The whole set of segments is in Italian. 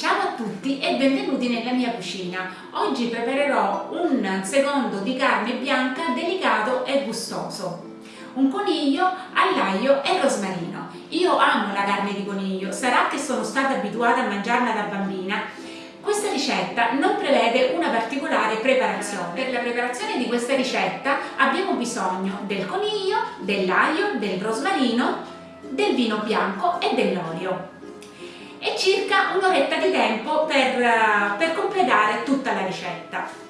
Ciao a tutti e benvenuti nella mia cucina. Oggi preparerò un secondo di carne bianca delicato e gustoso. Un coniglio all'aglio e rosmarino. Io amo la carne di coniglio, sarà che sono stata abituata a mangiarla da bambina. Questa ricetta non prevede una particolare preparazione. Per la preparazione di questa ricetta abbiamo bisogno del coniglio, dell'aglio, del rosmarino, del vino bianco e dell'olio e circa un'oretta di tempo per, eh, per completare tutta la ricetta.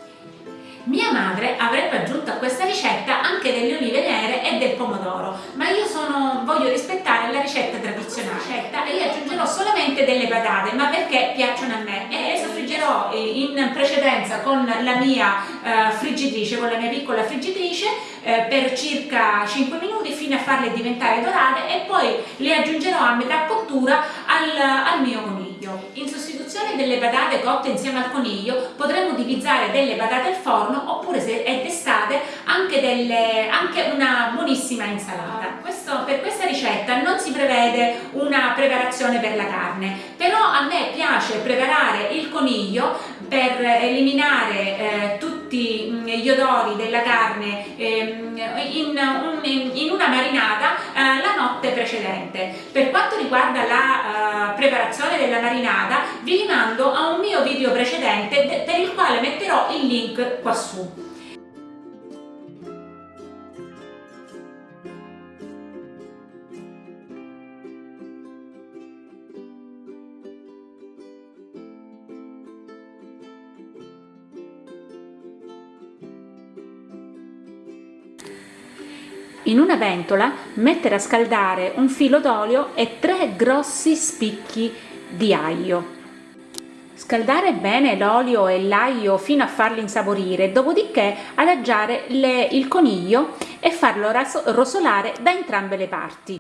Mia madre avrebbe aggiunto a questa ricetta anche delle olive nere e del pomodoro, ma io sono, voglio rispettare la ricetta tradizionale. Ricetta, e io aggiungerò solamente delle patate, ma perché piacciono a me? E le soffriggerò in precedenza con la mia eh, friggitrice, con la mia piccola friggitrice eh, per circa 5 minuti fino a farle diventare dorate e poi le aggiungerò a metà cottura al, al mio coniglio. In sostituzione delle patate cotte insieme al coniglio potremmo utilizzare delle patate al forno oppure se è d'estate anche, anche una buonissima insalata. Questo, per questa ricetta non si prevede una preparazione per la carne, però a me piace preparare il coniglio per eliminare eh, tutti mm, gli odori della carne eh, in, un, in, una marinata eh, la notte precedente. Per quanto riguarda la uh, preparazione della marinata vi rimando a un mio video precedente per il quale metterò il link qua su. In una ventola mettere a scaldare un filo d'olio e tre grossi spicchi di aglio. Scaldare bene l'olio e l'aglio fino a farli insaporire, dopodiché adagiare le, il coniglio e farlo rosolare da entrambe le parti.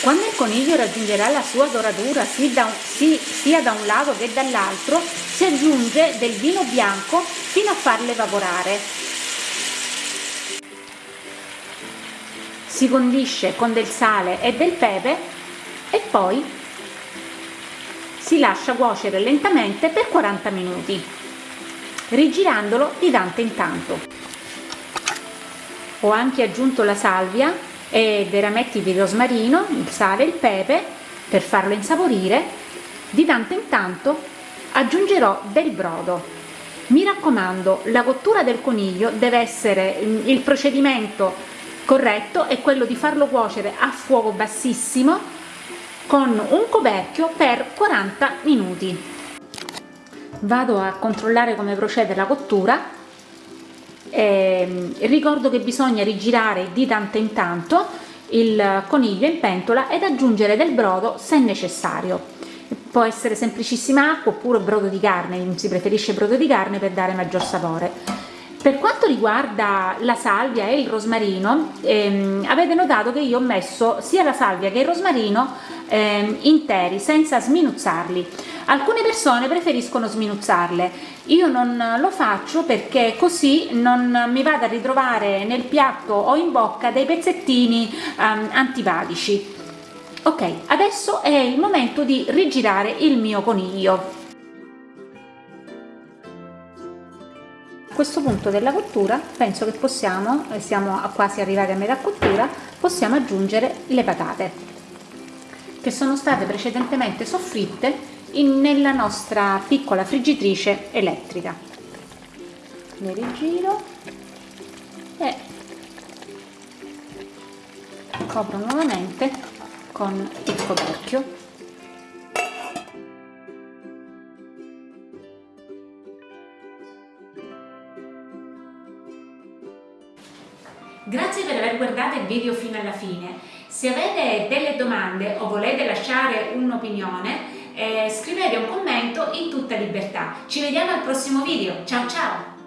Quando il coniglio raggiungerà la sua doratura sia da un lato che dall'altro, si aggiunge del vino bianco fino a farlo evaporare si condisce con del sale e del pepe e poi si lascia cuocere lentamente per 40 minuti rigirandolo di tanto in tanto. Ho anche aggiunto la salvia e dei rametti di rosmarino il sale e il pepe per farlo insaporire. Di tanto in tanto aggiungerò del brodo. Mi raccomando la cottura del coniglio deve essere il procedimento corretto è quello di farlo cuocere a fuoco bassissimo con un coperchio per 40 minuti. Vado a controllare come procede la cottura. Eh, ricordo che bisogna rigirare di tanto in tanto il coniglio in pentola ed aggiungere del brodo se necessario. Può essere semplicissima acqua oppure brodo di carne si preferisce brodo di carne per dare maggior sapore quanto riguarda la salvia e il rosmarino, ehm, avete notato che io ho messo sia la salvia che il rosmarino ehm, interi, senza sminuzzarli. Alcune persone preferiscono sminuzzarle, io non lo faccio perché così non mi vado a ritrovare nel piatto o in bocca dei pezzettini ehm, antipatici. Ok, adesso è il momento di rigirare il mio coniglio. A questo punto della cottura penso che possiamo, eh, siamo quasi arrivati a metà cottura, possiamo aggiungere le patate che sono state precedentemente soffritte in, nella nostra piccola friggitrice elettrica. Le rigiro e copro nuovamente con il coperchio Grazie per aver guardato il video fino alla fine. Se avete delle domande o volete lasciare un'opinione, eh, scrivete un commento in tutta libertà. Ci vediamo al prossimo video. Ciao ciao!